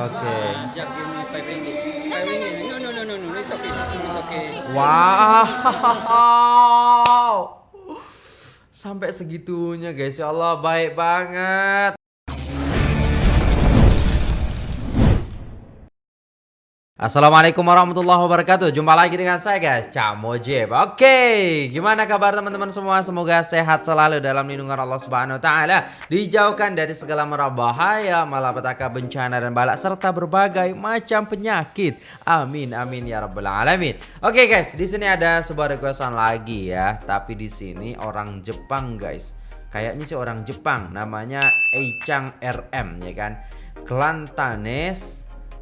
Oke. Just give me five ringgit. Five ringgit. No, no, no, no, no. It's okay. It's okay. Wow. Sampai segitunya guys. Ya Allah, baik banget. Assalamualaikum warahmatullahi wabarakatuh. Jumpa lagi dengan saya guys. Cak Mojib. Oke Gimana kabar teman-teman semua? Semoga sehat selalu dalam lindungan Allah Subhanahu Wa Taala. Dijauhkan dari segala merah bahaya Malapetaka bencana dan balak Serta berbagai macam penyakit. Amin amin ya rabbal alamin. Oke guys di sini ada sebuah requestan lagi ya. Tapi di sini orang Jepang guys. Kayaknya sih orang Jepang. Namanya Eichang RM ya kan? Kelantanes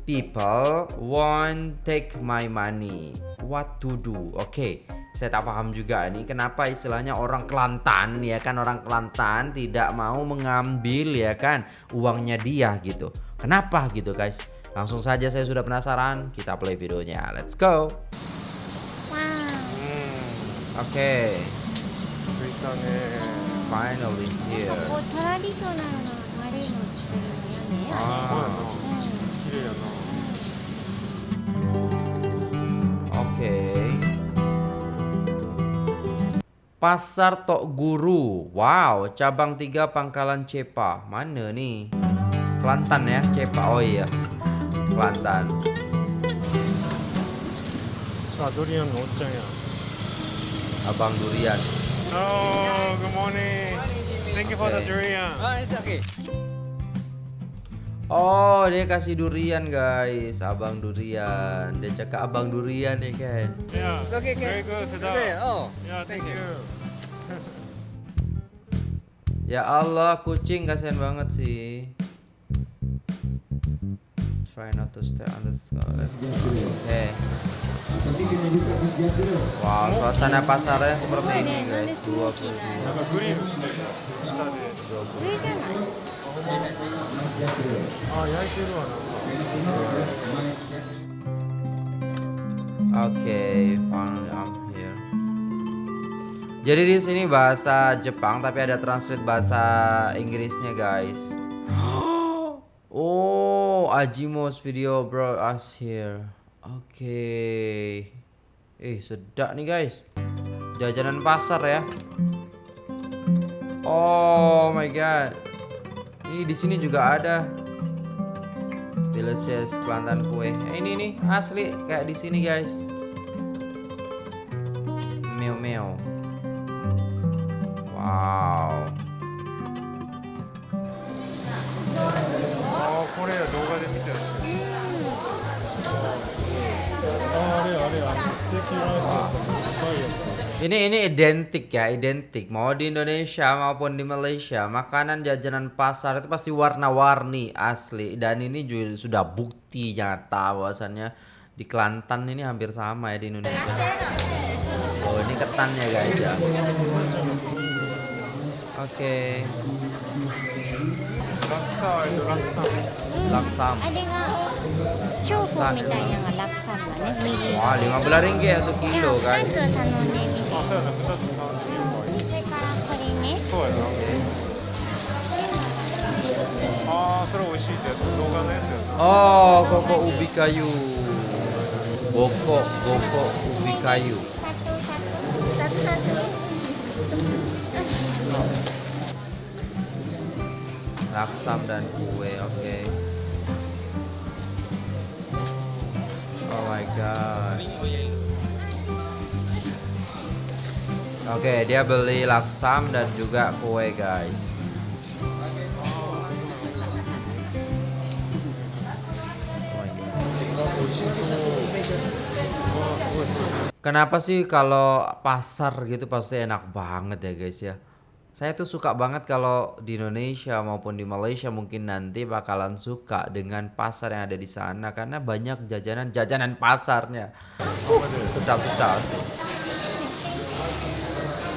people want take my money. What to do? Oke okay. saya tak paham juga ini. Kenapa istilahnya orang Kelantan ya kan? Orang Kelantan tidak mau mengambil ya kan uangnya dia gitu. Kenapa gitu guys? Langsung saja saya sudah penasaran. Kita play videonya. Let's go. Wow. Oke. Okay. finally here. こ okay. Pasar Tok Guru. Wow, cabang 3 Pangkalan Cepa. Mana nih? Kelantan ya, Cepa. Oh iya. Kelantan. Pak durian ngoceng ya. Abang durian. Hello, good morning. Thank you for the durian. Oh, it's okay. Oh, dia kasih durian, guys. Abang durian. Dia cakap abang durian ya kan. Yeah. It's okay, Very okay. good, sedap. Okay. Oh. Yeah, thank you. Ya Allah, kucing kasihan banget sih. Try not to stay on the Let's go. Oke. Wow, suasana pasarnya seperti ini, guys. 22. な んかグリルして下で。上じゃないあ、焼いてるわなんか。 Oke, finally I'm here. Jadi di sini bahasa Jepang tapi ada translate bahasa Inggrisnya, guys. Oh, Ajimos video bro us here. Oke. Eh, sedap nih, guys. Jajanan pasar ya. Oh my god. Ini di sini juga ada. Delicious Kelantan kue. Eh, ini nih asli kayak di sini guys. Ini ini identik ya, identik. Mau di Indonesia maupun di Malaysia, makanan jajanan pasar itu pasti warna-warni asli. Dan ini juga sudah bukti nyata bahwasannya di Kelantan ini hampir sama ya di Indonesia. Oh ini ketannya guys ya. Oke. Okay. Laksa itu laksa. Laksa. 長方みたいなのが楽さんだね右 Wah, 15 ringgit satu じゃ kilo あ2 guys. つ頼んでみてあ、そうやな、二つ頼んでいいそれからこれねそうやな。あー、それ美味しいってやつ。動画のやつやな。 Oh, koko ubi kayu. Boko, boko ubi kayu. 2つ2つ2つ Laksam dan kue, oke. Oh My god. Oke, dia beli laksam dan juga kue, guys. Oh. Kenapa sih kalau pasar gitu pasti enak banget ya guys ya? Saya tuh suka banget kalau di Indonesia maupun di Malaysia mungkin nanti bakalan suka dengan pasar yang ada di sana karena banyak jajanan-jajanan pasarnya. Sedap-sedap sih.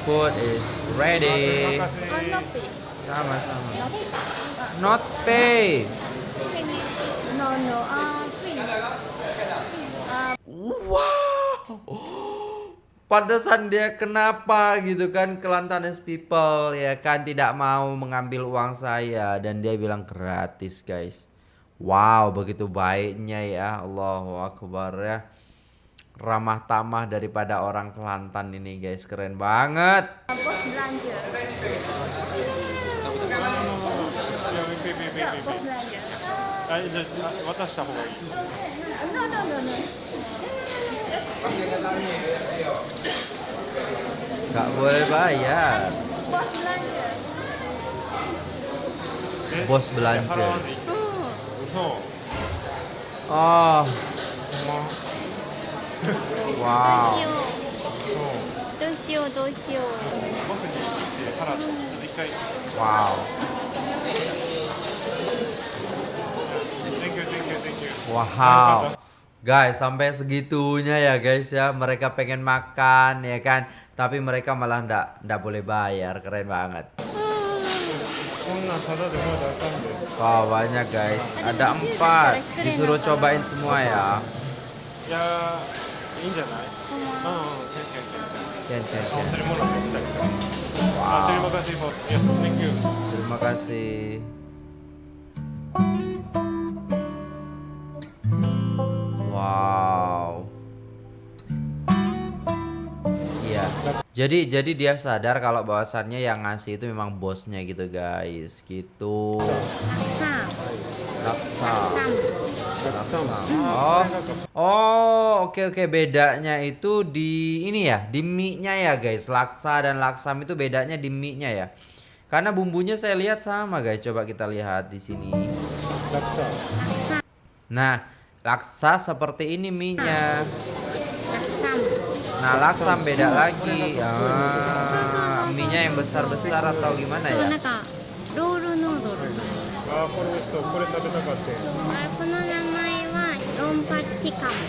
Food is ready. Sama-sama. Not pay. No no. ah pantesan dia kenapa gitu kan Kelantanes people ya kan? Tidak mau mengambil uang saya. Dan dia bilang gratis guys. Wow begitu baiknya ya. Allahu Akbar ya. Ramah tamah daripada orang Kelantan ini guys. Keren banget. Bos belanja. Bos belanja. Gak boleh bayar. Bos belanja. Bos belanja. Oh. Wow. Wow. Wow. Guys, sampai segitunya ya guys ya. Mereka pengen makan ya kan. Tapi mereka malah ndak ndak boleh bayar. Keren banget. Oh, banyak guys. Ada empat. Disuruh cobain semua ya. Ya, ini Oh, Terima kasih. Terima kasih. Wow. Iya. Jadi jadi dia sadar kalau bahwasannya yang ngasih itu memang bosnya gitu guys, gitu. Laksa. Laksa. Oh. Oh, oke okay, oke okay. bedanya itu di ini ya, di mie-nya ya guys. Laksa dan laksam itu bedanya di mie-nya ya. Karena bumbunya saya lihat sama guys. Coba kita lihat di sini. Laksa. Nah, laksa seperti ini minyak. nah laksa beda lagi ah, mie-nya yang besar-besar atau gimana ya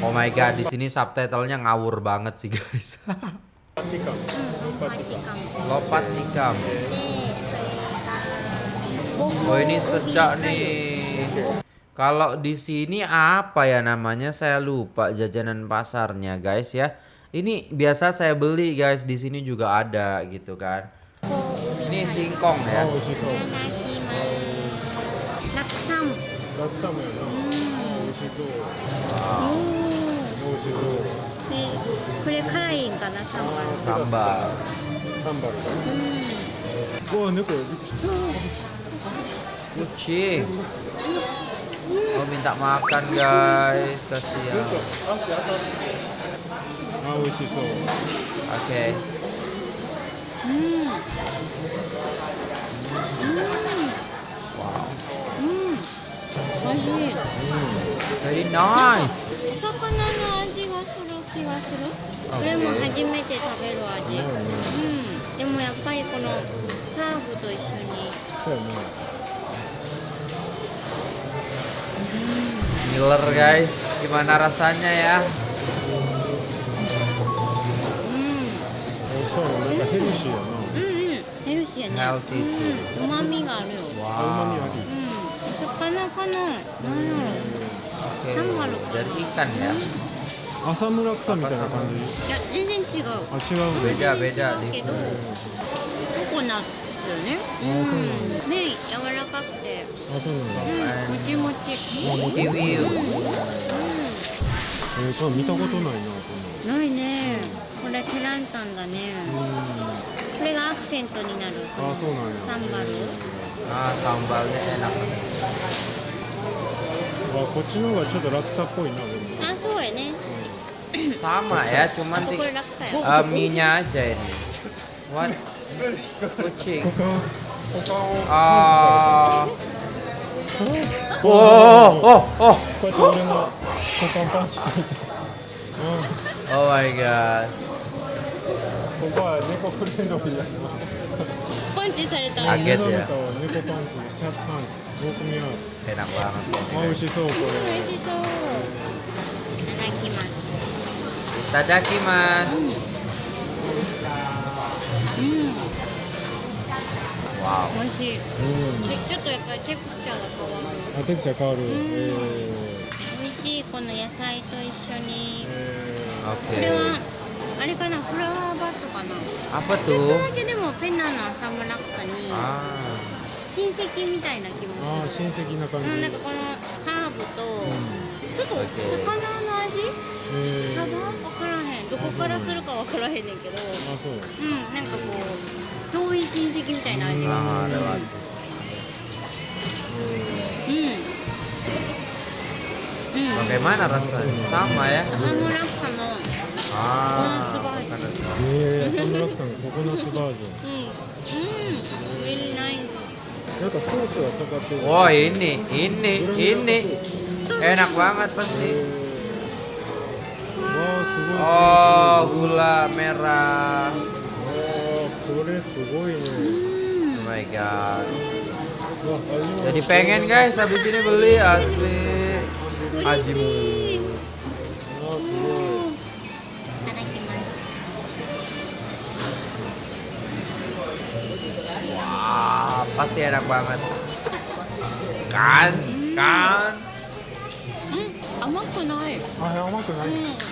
Oh my god, di sini subtitlenya ngawur banget sih guys. Lopat tikam. Oh ini sejak nih. Kalau di sini apa ya namanya? Saya lupa jajanan pasarnya, guys ya. Ini biasa saya beli, guys. Di sini juga ada gitu kan. Oh, ini singkong ya. Oh, singkong. Laksam. Laksam Sambal. Sambal. Sambal. Sambal. Sambal. Sambal. Sambal. Oh minta makan guys. Kasihan. Oke. うん。Wow. うん。美味しい。Very nice. お魚の味がする気がする？これも初めて食べる味。うん。でもやっぱりこのハーブと一緒に。そうや ヘルシーやね。 Healthy うん。旨味があるよ。あ、うまみ Wow. あり。うん。お魚かな。なんやろ。 Oke. Sambal. Dari ikan ya. 浅村草みたいな感じ。いや全然違う。あ、違うね。 Beda beda け di ど、ココナッツよね。うん。麺 ン柔らかくて、あ、そうなんだ。うん、もちもち。Kiwi. うえー、これ見たことないな、こん。ないね。これケランタンだね。これがアクセントになる。あ、そうなんや。サンバル。Ah, sambalnya enak banget. あ、こっちの方がちょっとラクサっぽいな、でも。あ、そうやね。Sama ya, あ cuman そ di こ楽さや。eh, mie-nya aja ini. What? Kucing. 아. 오, 오, 오. 오 마이 갓. 오빠 니코 프린도 빌려. 펀치 살다. 아, get ya. 니코 펀치, 캡 펀치. 먹으면 배낭 와. 맛있어. 맛있어. 다다키마스. 다다키마스. 美味しい。うん。でちょっとやっぱりテクスチャーが変わる。あ、テクチャー変わる。んえ美味しいこの野菜と一緒ー、に。えこれ.はあれかなフラワーバットかな。Apa ちょっと?だけでもペナのサムラクサに Ah. 親戚みたいな気もー、あー、する。親戚な感じ。うんなんかこのハーと、ちょっと魚の味？えー、サバ？分からへんどこからするか分からへんねんけど。あそう。うんなんかこう遠い親戚みたいな味が Ah, する。lewat. うん。うん。Bagaimana rasanya? Sama ya? ハムラッサの Ah, ラさん。のココナッツバージョンうん。うん。really nice なん。かソースがかかってる Oh ini, ini, ini. Enak banget pasti. わあすごい Oh, gula merah. わあこれすごいね Oh my god. わ味も Jadi pengen guys habis ini beli asli. Haji mu. わあすごいいただきます Wah, pasti enak banget. Kan? Kan? うん甘くないあ甘くない、うん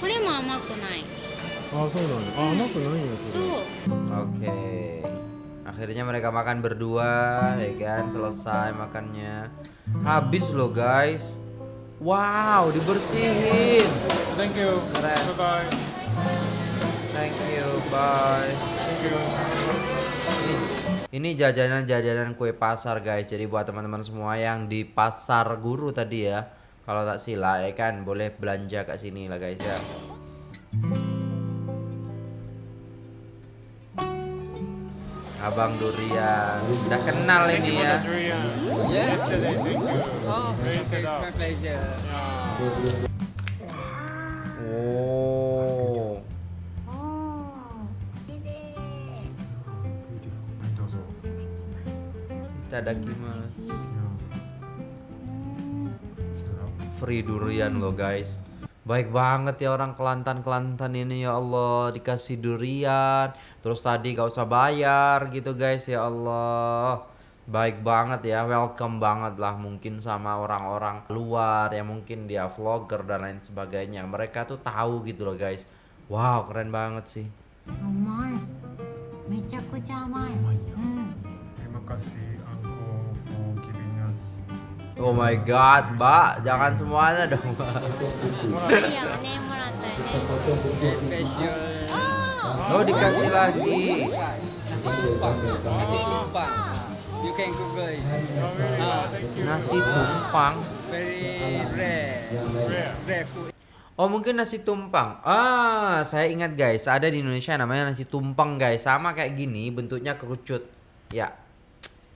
これも甘くないあそうなんだあ甘くないんだそそれ う Oke. Akhirnya mereka makan berdua, ya kan? Selesai makannya. Habis loh, guys. Wow, dibersihin. Thank you Keren. bye Thank you. Bye. Thank you Ini, ini jajanan-jajanan kue pasar, guys. Jadi buat teman-teman semua yang di pasar guru tadi ya, kalau tak sila ya kan, boleh belanja ke sini lah, guys ya. Abang Durian, udah kenal ini ya. Yes. Oh. Oh. おーき free durian loh guys. Baik banget ya orang Kelantan-Kelantan ini ya Allah. Dikasih durian Terus tadi gak usah bayar gitu guys ya Allah. Baik banget ya welcome banget lah mungkin sama orang-orang luar Yang mungkin dia vlogger dan lain sebagainya. Mereka tuh tahu gitu loh guys. Wow keren banget sih. Terima kasih. Oh my god, Mbak, jangan semuanya dong. Iya, mana yang Special. Oh. oh, dikasih lagi. Nasi tumpang. You can Google it. Ah. Nasi tumpang. Very rare. Rare food. Oh mungkin nasi tumpang. Ah saya ingat guys ada di Indonesia namanya nasi tumpang guys sama kayak gini bentuknya kerucut. Ya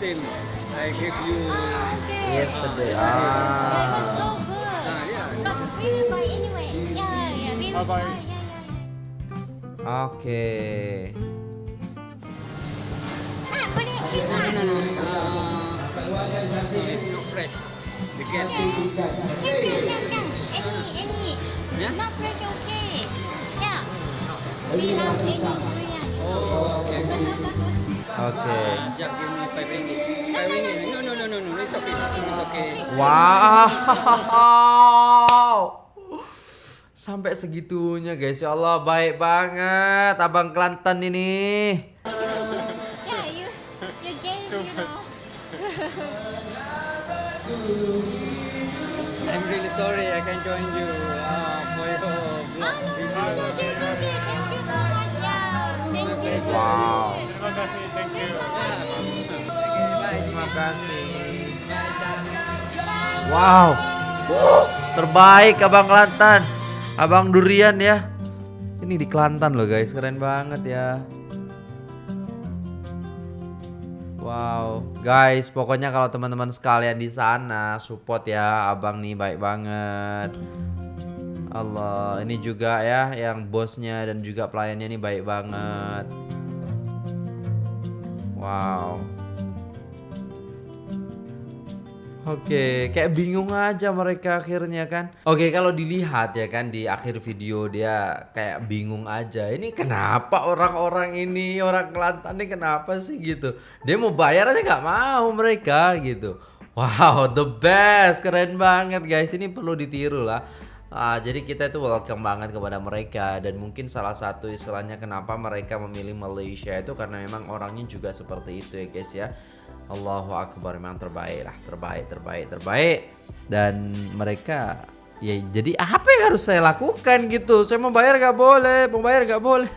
Uh, it's not the same. I give you. Ah, okay Yesterday. Yeah, it was Ah. so good Ah, yeah. But we will buy anyway Yeah, yeah, we will Bye-bye. buy Yeah, yeah Oke. Ah, これ this No, one no, no. Uh, it's not fresh. Because Can, can, can, can Any, any Yeah? Not fresh, okay Yeah We have any durian oh, okay. Oke. Just give me five ringgit. Five ringgit. No, no, no, no, no. It's okay. It's okay. Wow. Sampai segitunya guys ya Allah baik banget Abang Kelantan ini. Kasih. Wow. Terbaik Abang Kelantan. Abang Durian ya. Ini di Kelantan loh guys, keren banget ya. Wow, guys, pokoknya kalau teman-teman sekalian di sana support ya, abang nih baik banget. Allah, ini juga ya yang bosnya dan juga pelayannya ini baik banget. Wow. Oke, kayak bingung aja mereka akhirnya kan. Oke, kalau dilihat ya kan di akhir video dia kayak bingung aja. Ini kenapa orang-orang ini orang Kelantan ini kenapa sih gitu? Dia mau bayar aja nggak mau mereka gitu. Wow, the best, keren banget guys. Ini perlu ditiru lah. Ah, jadi kita itu welcome banget kepada mereka dan mungkin salah satu istilahnya kenapa mereka memilih Malaysia itu karena memang orangnya juga seperti itu ya guys ya. Allahu Akbar memang terbaik lah, terbaik, terbaik, terbaik. Dan mereka ya jadi apa yang harus saya lakukan gitu? Saya mau bayar gak boleh, mau bayar gak boleh.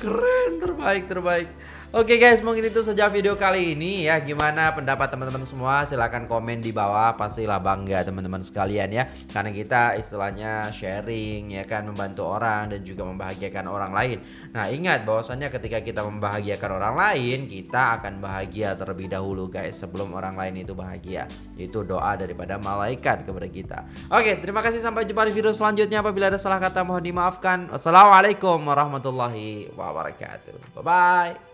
Keren, terbaik, terbaik. Oke guys, mungkin itu saja video kali ini ya. Gimana pendapat teman-teman semua? Silahkan komen di bawah. Pastilah bangga teman-teman sekalian ya. Karena kita istilahnya sharing ya kan, membantu orang dan juga membahagiakan orang lain. Nah ingat bahwasannya ketika kita membahagiakan orang lain, kita akan bahagia terlebih dahulu guys. Sebelum orang lain itu bahagia. Itu doa daripada malaikat kepada kita. Oke, terima kasih sampai jumpa di video selanjutnya. Apabila ada salah kata mohon dimaafkan. Wassalamualaikum warahmatullahi wabarakatuh. Bye bye.